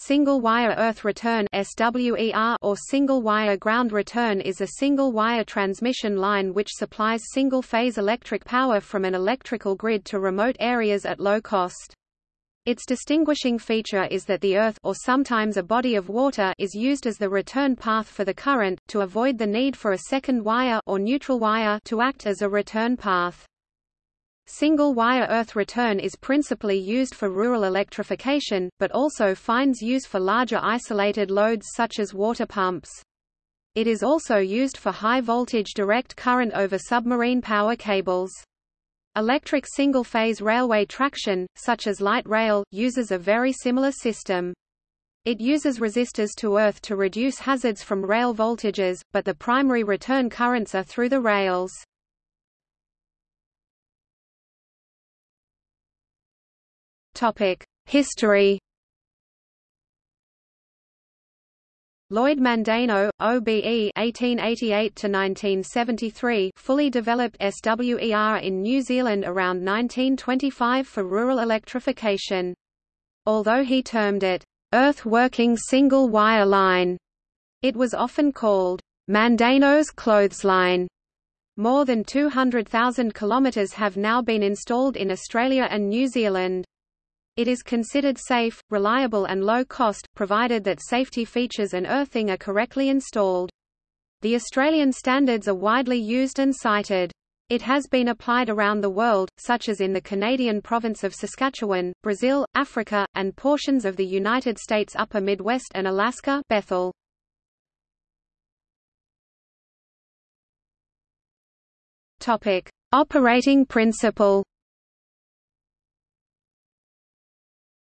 Single-wire earth return or single-wire ground return is a single-wire transmission line which supplies single-phase electric power from an electrical grid to remote areas at low cost. Its distinguishing feature is that the earth or sometimes a body of water is used as the return path for the current, to avoid the need for a second wire or neutral wire to act as a return path. Single-wire earth return is principally used for rural electrification, but also finds use for larger isolated loads such as water pumps. It is also used for high-voltage direct current over submarine power cables. Electric single-phase railway traction, such as light rail, uses a very similar system. It uses resistors to earth to reduce hazards from rail voltages, but the primary return currents are through the rails. History Lloyd Mandeno, OBE (1888–1973), fully developed SWER in New Zealand around 1925 for rural electrification. Although he termed it "earth-working single-wire line," it was often called Mandeno's clothesline. More than 200,000 kilometres have now been installed in Australia and New Zealand. It is considered safe, reliable and low cost, provided that safety features and earthing are correctly installed. The Australian standards are widely used and cited. It has been applied around the world, such as in the Canadian province of Saskatchewan, Brazil, Africa, and portions of the United States Upper Midwest and Alaska Bethel. Operating principle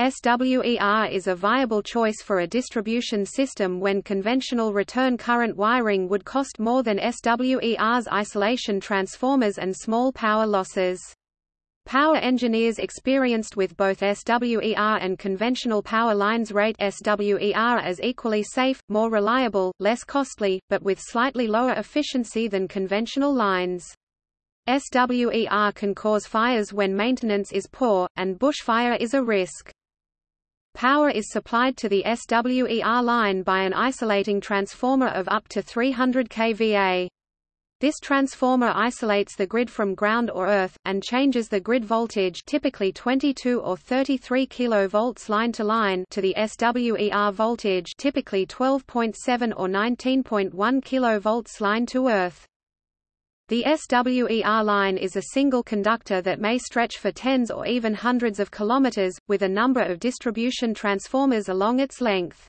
SWER is a viable choice for a distribution system when conventional return current wiring would cost more than SWER's isolation transformers and small power losses. Power engineers experienced with both SWER and conventional power lines rate SWER as equally safe, more reliable, less costly, but with slightly lower efficiency than conventional lines. SWER can cause fires when maintenance is poor, and bushfire is a risk. Power is supplied to the SWER line by an isolating transformer of up to 300 kVA. This transformer isolates the grid from ground or earth, and changes the grid voltage typically 22 or 33 kV line to line to the SWER voltage typically 12.7 or 19.1 kV line to earth. The SWER line is a single conductor that may stretch for tens or even hundreds of kilometers, with a number of distribution transformers along its length.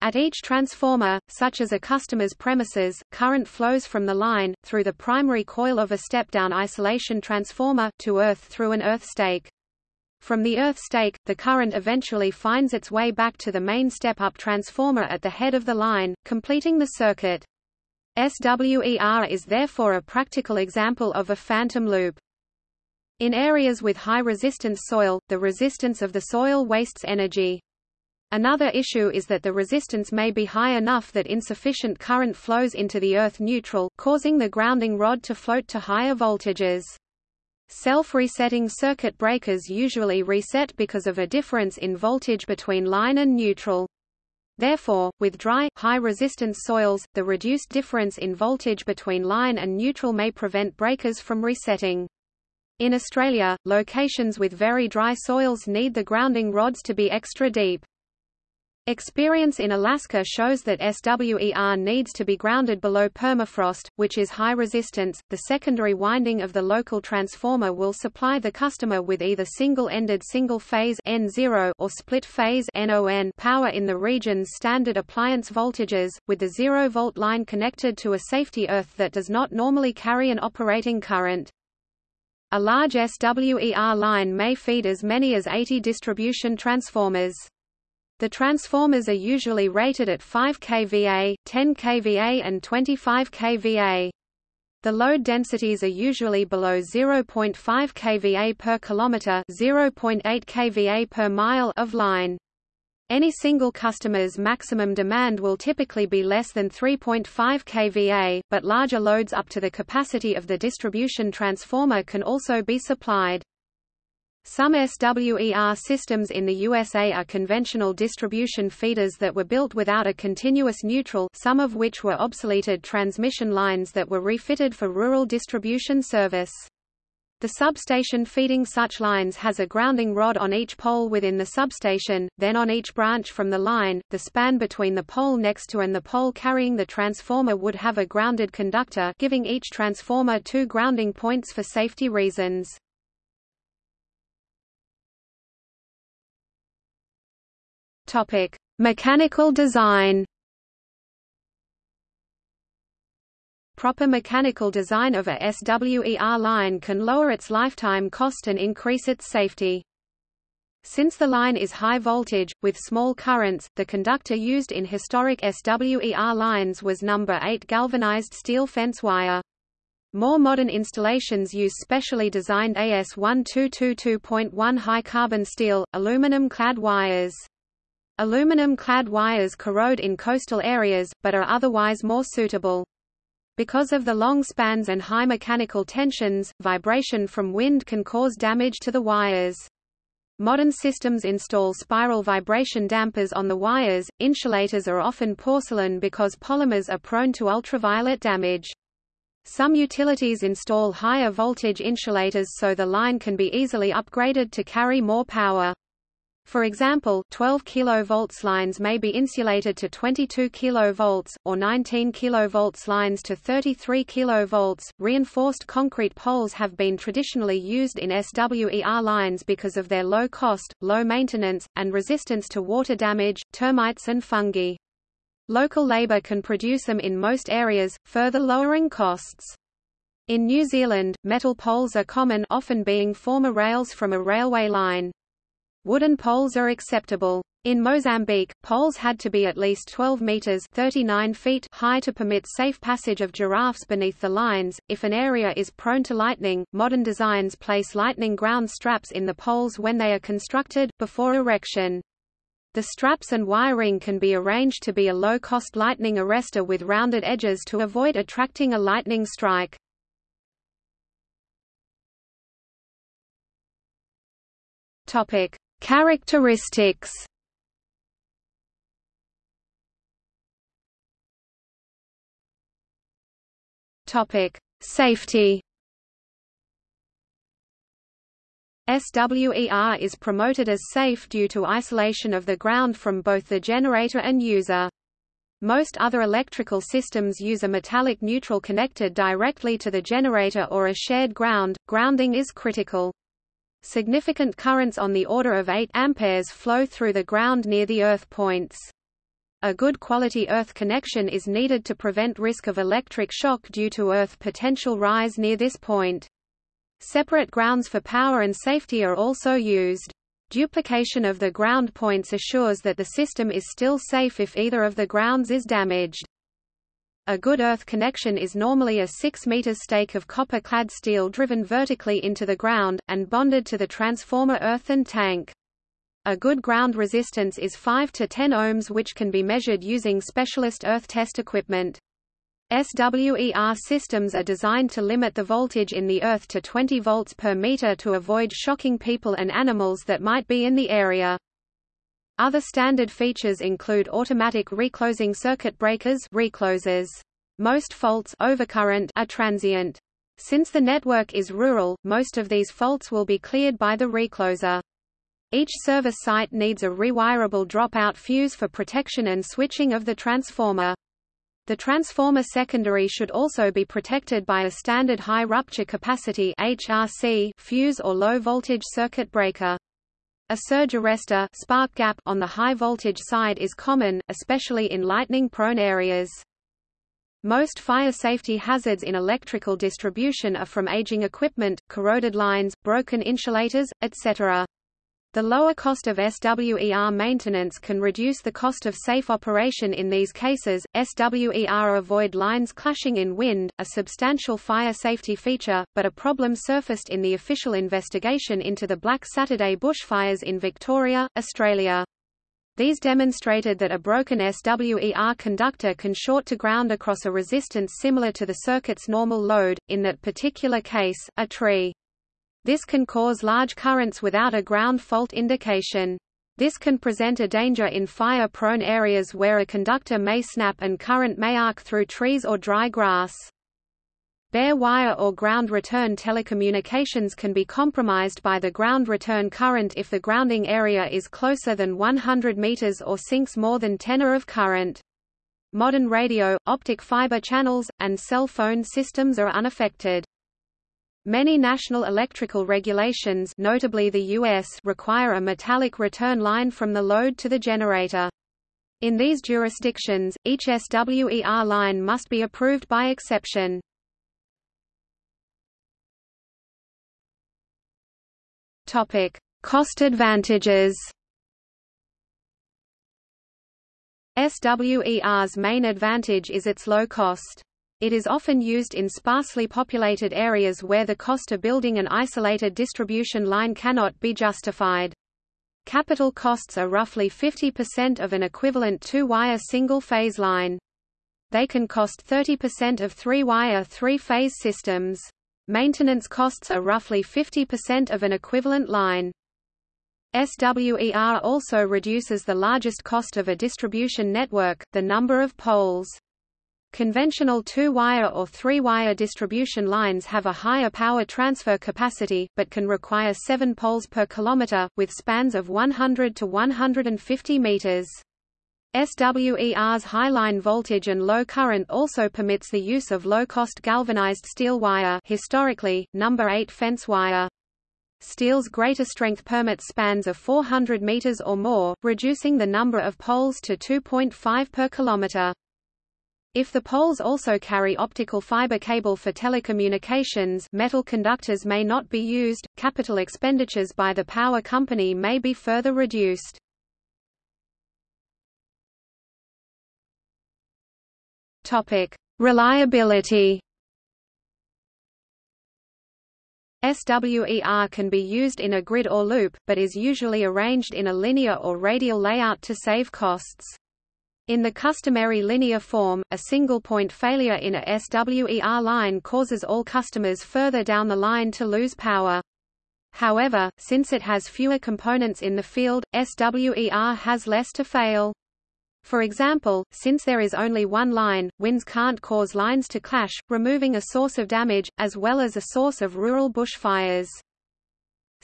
At each transformer, such as a customer's premises, current flows from the line, through the primary coil of a step-down isolation transformer, to earth through an earth stake. From the earth stake, the current eventually finds its way back to the main step-up transformer at the head of the line, completing the circuit. SWER is therefore a practical example of a phantom loop. In areas with high resistance soil, the resistance of the soil wastes energy. Another issue is that the resistance may be high enough that insufficient current flows into the earth neutral, causing the grounding rod to float to higher voltages. Self-resetting circuit breakers usually reset because of a difference in voltage between line and neutral. Therefore, with dry, high-resistance soils, the reduced difference in voltage between line and neutral may prevent breakers from resetting. In Australia, locations with very dry soils need the grounding rods to be extra deep. Experience in Alaska shows that SWER needs to be grounded below permafrost, which is high resistance. The secondary winding of the local transformer will supply the customer with either single-ended single-phase N0 or split-phase NON power in the region's standard appliance voltages, with the 0-volt line connected to a safety earth that does not normally carry an operating current. A large SWER line may feed as many as 80 distribution transformers. The transformers are usually rated at 5 kVA, 10 kVA and 25 kVA. The load densities are usually below 0.5 kVA per kilometer, 0.8 kVA per mile of line. Any single customer's maximum demand will typically be less than 3.5 kVA, but larger loads up to the capacity of the distribution transformer can also be supplied. Some SWER systems in the USA are conventional distribution feeders that were built without a continuous neutral some of which were obsoleted transmission lines that were refitted for rural distribution service. The substation feeding such lines has a grounding rod on each pole within the substation, then on each branch from the line, the span between the pole next to and the pole carrying the transformer would have a grounded conductor giving each transformer two grounding points for safety reasons. Topic: Mechanical design. Proper mechanical design of a SWER line can lower its lifetime cost and increase its safety. Since the line is high voltage, with small currents, the conductor used in historic SWER lines was number 8 galvanized steel fence wire. More modern installations use specially designed AS1222.1 high-carbon steel, aluminum-clad wires. Aluminum-clad wires corrode in coastal areas, but are otherwise more suitable. Because of the long spans and high mechanical tensions, vibration from wind can cause damage to the wires. Modern systems install spiral vibration dampers on the wires. Insulators are often porcelain because polymers are prone to ultraviolet damage. Some utilities install higher voltage insulators so the line can be easily upgraded to carry more power. For example, 12 kV lines may be insulated to 22 kV, or 19 kV lines to 33 kV. Reinforced concrete poles have been traditionally used in SWER lines because of their low cost, low maintenance, and resistance to water damage, termites and fungi. Local labour can produce them in most areas, further lowering costs. In New Zealand, metal poles are common often being former rails from a railway line. Wooden poles are acceptable. In Mozambique, poles had to be at least 12 meters (39 feet) high to permit safe passage of giraffes beneath the lines. If an area is prone to lightning, modern designs place lightning ground straps in the poles when they are constructed before erection. The straps and wiring can be arranged to be a low-cost lightning arrestor with rounded edges to avoid attracting a lightning strike. Topic: Characteristics Topic: Safety. SWER is promoted as safe due to isolation of the ground from both the generator and user. Most other electrical systems use a metallic neutral connected directly to the generator or a shared ground. Grounding is critical. Significant currents on the order of 8 amperes flow through the ground near the earth points. A good quality earth connection is needed to prevent risk of electric shock due to earth potential rise near this point. Separate grounds for power and safety are also used. Duplication of the ground points assures that the system is still safe if either of the grounds is damaged. A good earth connection is normally a 6 meter stake of copper-clad steel driven vertically into the ground, and bonded to the transformer earthen tank. A good ground resistance is 5 to 10 ohms which can be measured using specialist earth test equipment. SWER systems are designed to limit the voltage in the earth to 20 volts per meter to avoid shocking people and animals that might be in the area. Other standard features include automatic reclosing circuit breakers reclosers. Most faults overcurrent are transient. Since the network is rural, most of these faults will be cleared by the recloser. Each service site needs a rewirable dropout fuse for protection and switching of the transformer. The transformer secondary should also be protected by a standard high rupture capacity HRC fuse or low voltage circuit breaker. A surge arrestor spark gap on the high voltage side is common, especially in lightning-prone areas. Most fire safety hazards in electrical distribution are from aging equipment, corroded lines, broken insulators, etc. The lower cost of SWER maintenance can reduce the cost of safe operation in these cases. SWER avoid lines clashing in wind, a substantial fire safety feature, but a problem surfaced in the official investigation into the Black Saturday bushfires in Victoria, Australia. These demonstrated that a broken SWER conductor can short to ground across a resistance similar to the circuit's normal load, in that particular case, a tree. This can cause large currents without a ground fault indication. This can present a danger in fire-prone areas where a conductor may snap and current may arc through trees or dry grass. Bare wire or ground return telecommunications can be compromised by the ground return current if the grounding area is closer than 100 meters or sinks more than 10 A of current. Modern radio, optic fiber channels, and cell phone systems are unaffected. Many national electrical regulations notably the US require a metallic return line from the load to the generator. In these jurisdictions, each SWER line must be approved by exception. Topic: Cost advantages. SWER's main advantage is its low cost. It is often used in sparsely populated areas where the cost of building an isolated distribution line cannot be justified. Capital costs are roughly 50% of an equivalent two-wire single-phase line. They can cost 30% of three-wire three-phase systems. Maintenance costs are roughly 50% of an equivalent line. SWER also reduces the largest cost of a distribution network, the number of poles. Conventional two-wire or three-wire distribution lines have a higher power transfer capacity, but can require seven poles per kilometer, with spans of 100 to 150 meters. SWER's high line voltage and low current also permits the use of low-cost galvanized steel wire historically, number 8 fence wire. Steel's greater strength permits spans of 400 meters or more, reducing the number of poles to 2.5 per kilometer. If the poles also carry optical fiber cable for telecommunications metal conductors may not be used, capital expenditures by the power company may be further reduced. Reliability. SWER can be used in a grid or loop, but is usually arranged in a linear or radial layout to save costs. In the customary linear form, a single point failure in a SWER line causes all customers further down the line to lose power. However, since it has fewer components in the field, SWER has less to fail. For example, since there is only one line, winds can't cause lines to clash, removing a source of damage, as well as a source of rural bushfires.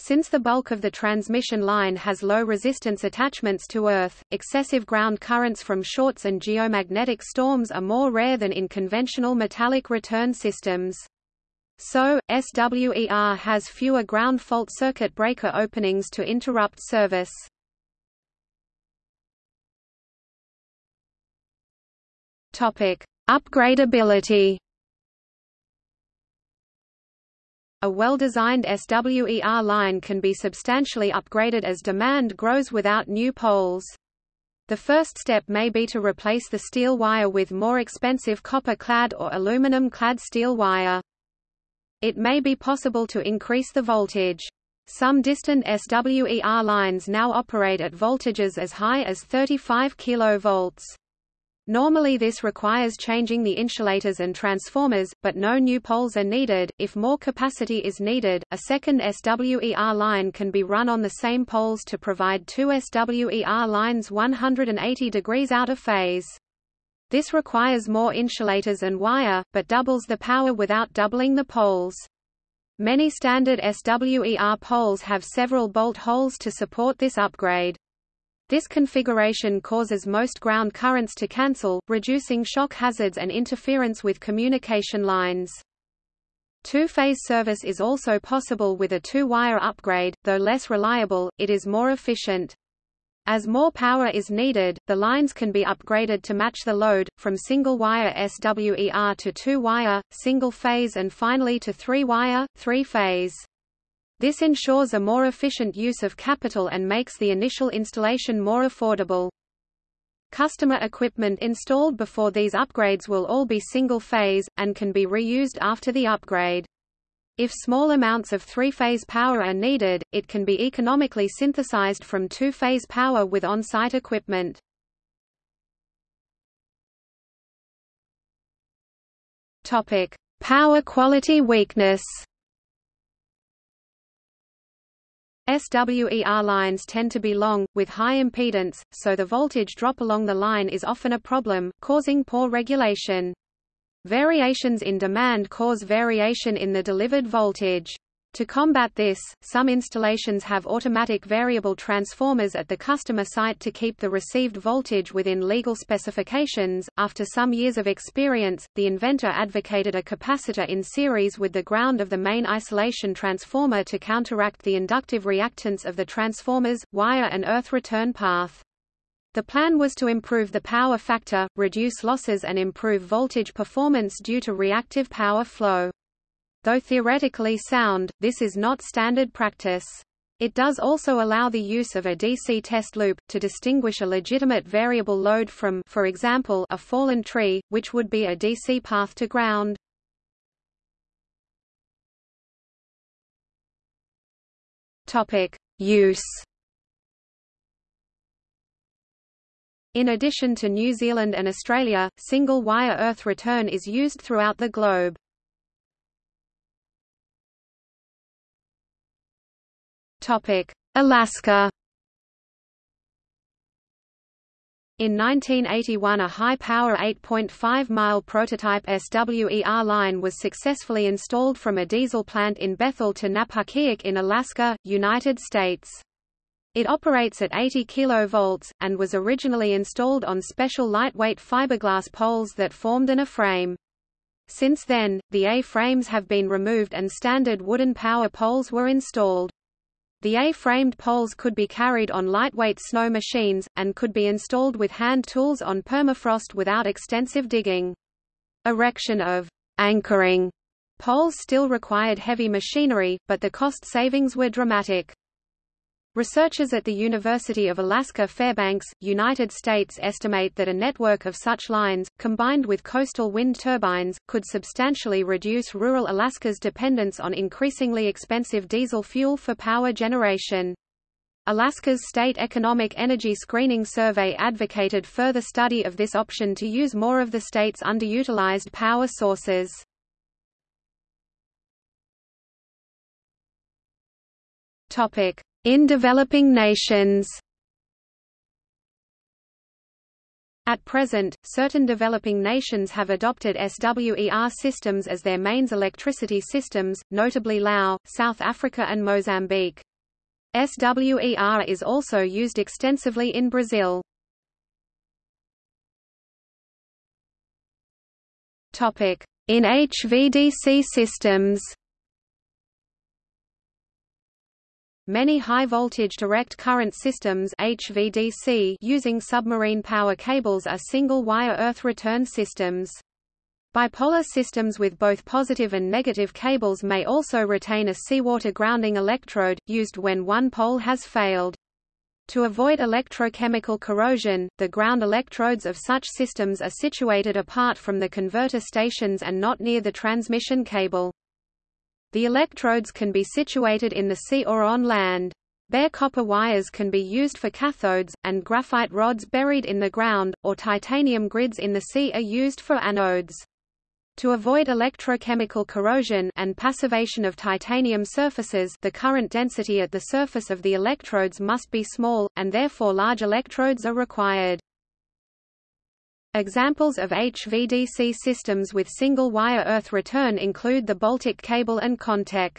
Since the bulk of the transmission line has low resistance attachments to Earth, excessive ground currents from shorts and geomagnetic storms are more rare than in conventional metallic return systems. So, SWER has fewer ground fault circuit breaker openings to interrupt service. Topic: Upgradability. A well-designed SWER line can be substantially upgraded as demand grows without new poles. The first step may be to replace the steel wire with more expensive copper-clad or aluminum-clad steel wire. It may be possible to increase the voltage. Some distant SWER lines now operate at voltages as high as 35 kV. Normally this requires changing the insulators and transformers, but no new poles are needed. If more capacity is needed, a second SWER line can be run on the same poles to provide two SWER lines 180 degrees out of phase. This requires more insulators and wire, but doubles the power without doubling the poles. Many standard SWER poles have several bolt holes to support this upgrade. This configuration causes most ground currents to cancel, reducing shock hazards and interference with communication lines. Two-phase service is also possible with a two-wire upgrade, though less reliable, it is more efficient. As more power is needed, the lines can be upgraded to match the load, from single-wire SWER to two-wire, single-phase and finally to three-wire, three-phase. This ensures a more efficient use of capital and makes the initial installation more affordable. Customer equipment installed before these upgrades will all be single-phase, and can be reused after the upgrade. If small amounts of three-phase power are needed, it can be economically synthesized from two-phase power with on-site equipment. Power quality weakness. SWER lines tend to be long, with high impedance, so the voltage drop along the line is often a problem, causing poor regulation. Variations in demand cause variation in the delivered voltage. To combat this, some installations have automatic variable transformers at the customer site to keep the received voltage within legal specifications. After some years of experience, the inventor advocated a capacitor in series with the ground of the main isolation transformer to counteract the inductive reactance of the transformer's, wire and earth return path. The plan was to improve the power factor, reduce losses and improve voltage performance due to reactive power flow. Though theoretically sound, this is not standard practice. It does also allow the use of a DC test loop, to distinguish a legitimate variable load from for example, a fallen tree, which would be a DC path to ground. Use In addition to New Zealand and Australia, single-wire earth return is used throughout the globe. Alaska In 1981 a high-power 8.5-mile prototype SWER line was successfully installed from a diesel plant in Bethel to Napakiak in Alaska, United States. It operates at 80 kV, and was originally installed on special lightweight fiberglass poles that formed an A-frame. Since then, the A-frames have been removed and standard wooden power poles were installed. The A-framed poles could be carried on lightweight snow machines, and could be installed with hand tools on permafrost without extensive digging. Erection of anchoring poles still required heavy machinery, but the cost savings were dramatic. Researchers at the University of Alaska Fairbanks, United States estimate that a network of such lines, combined with coastal wind turbines, could substantially reduce rural Alaska's dependence on increasingly expensive diesel fuel for power generation. Alaska's State Economic Energy Screening Survey advocated further study of this option to use more of the state's underutilized power sources. Topic: in developing nations At present, certain developing nations have adopted SWER systems as their mains electricity systems, notably Laos, South Africa and Mozambique. SWER is also used extensively in Brazil. In HVDC systems Many high-voltage direct current systems HVDC using submarine power cables are single-wire earth return systems. Bipolar systems with both positive and negative cables may also retain a seawater grounding electrode, used when one pole has failed. To avoid electrochemical corrosion, the ground electrodes of such systems are situated apart from the converter stations and not near the transmission cable. The electrodes can be situated in the sea or on land. Bare copper wires can be used for cathodes, and graphite rods buried in the ground, or titanium grids in the sea are used for anodes. To avoid electrochemical corrosion and passivation of titanium surfaces the current density at the surface of the electrodes must be small, and therefore large electrodes are required. Examples of HVDC systems with single-wire earth return include the Baltic Cable and Kontek.